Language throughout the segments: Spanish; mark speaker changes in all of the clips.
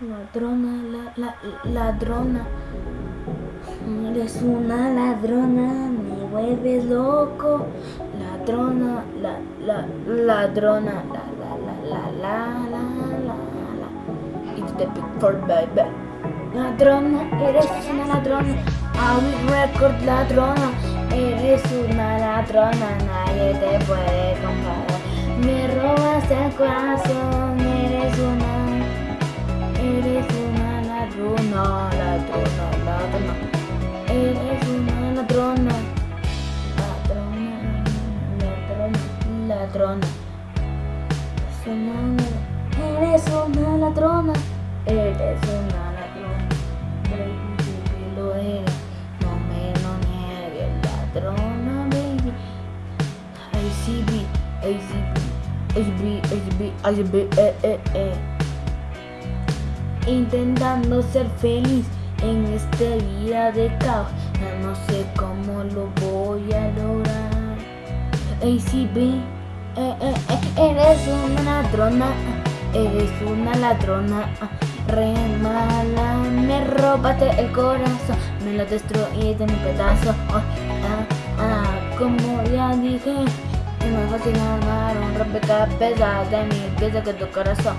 Speaker 1: Ladrona, la, la, ladrona. Eres una ladrona, me vuelves loco. Ladrona, la, la, ladrona, la, la, la, la, la, la, la, la. It's the big for baby. Ladrona, eres una ladrona. I will record ladrona. Eres una ladrona, nadie te puede comprar. Me robas el corazón, ladrona, ladrona. Eres una ladrona. Eres una ladrona. Baby, lo eres. No me lo niegues, ladrona, baby. ACB, ACB, ACB, ACB, ACB, eh, eh, eh intentando ser feliz en esta vida de caos. no sé cómo lo voy a lograr. ACB, eh, eh, eh, eres una ladrona, eres una ladrona. Re mala, me robaste el corazón, me lo destruiste en un pedazo. Oh, ah, ah, como ya dije, es más fácil armar un rompecabezas de mi pieza que tu corazón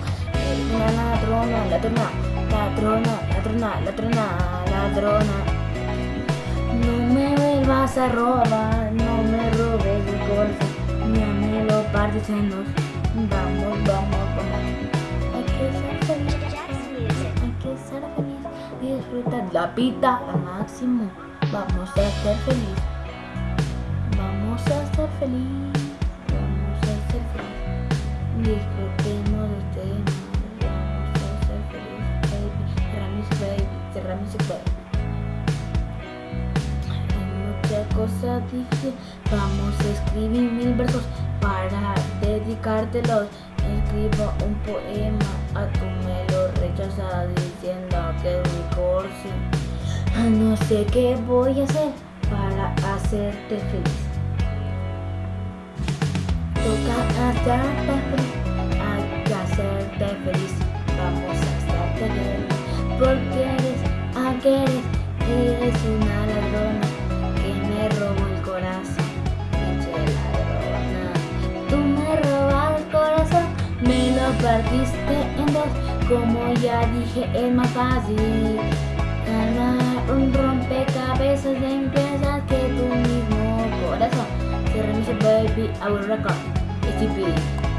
Speaker 1: una ladrona, ladrona, ladrona, ladrona, ladrona, ladrona. No me vuelvas a robar, no me robes en dos. Vamos, vamos, vamos. Hay que ser feliz, hay que ser feliz y disfrutar la vida al máximo. Vamos a ser feliz, vamos a ser feliz, vamos a ser feliz. Disfrutemos de ustedes. Hay muchas cosas dije, vamos a escribir mil versos para dedicártelos. Escribo un poema, a tu me lo rechazas diciendo que es mi. No sé qué voy a hacer para hacerte feliz. Toca hacerte feliz, hay que hacerte feliz. Vamos a hacerte feliz porque eres eres, eres una partiste en dos. Como ya dije, es más fácil ganar un rompecabezas de piezas que tu mismo corazón. Cierra mi baby, will record.